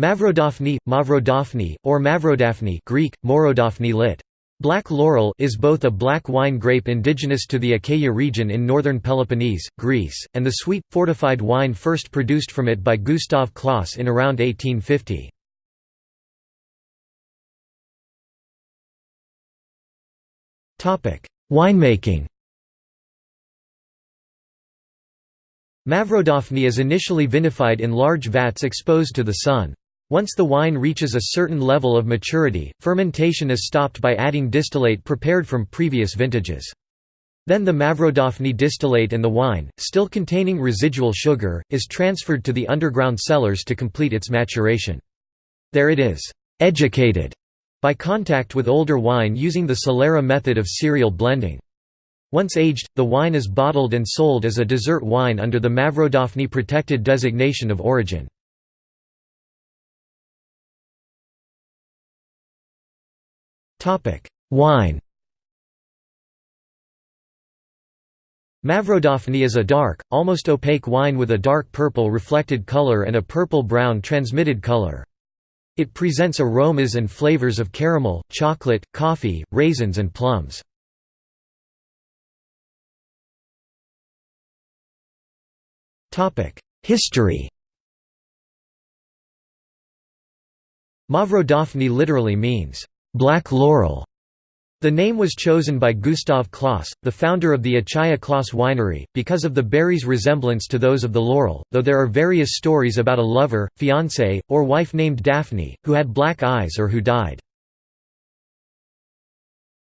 Mavrodaphne, Mavrodaphne, or Mavrodaphne Greek, Morodaphne lit. Black laurel is both a black wine grape indigenous to the Achaia region in northern Peloponnese, Greece, and the sweet, fortified wine first produced from it by Gustav Clauss in around 1850. Winemaking Mavrodaphne is initially vinified in large vats exposed to the sun. Once the wine reaches a certain level of maturity, fermentation is stopped by adding distillate prepared from previous vintages. Then the Mavrodaphne distillate and the wine, still containing residual sugar, is transferred to the underground cellars to complete its maturation. There it is «educated» by contact with older wine using the Solera method of serial blending. Once aged, the wine is bottled and sold as a dessert wine under the Mavrodaphne protected designation of origin. Wine Mavrodaphne is a dark, almost opaque wine with a dark purple reflected color and a purple-brown transmitted color. It presents aromas and flavors of caramel, chocolate, coffee, raisins and plums. History Mavrodaphne literally means, "...black laurel", the name was chosen by Gustav Clauss, the founder of the Achaia Clauss winery, because of the berries' resemblance to those of the laurel, though there are various stories about a lover, fiancé, or wife named Daphne, who had black eyes or who died.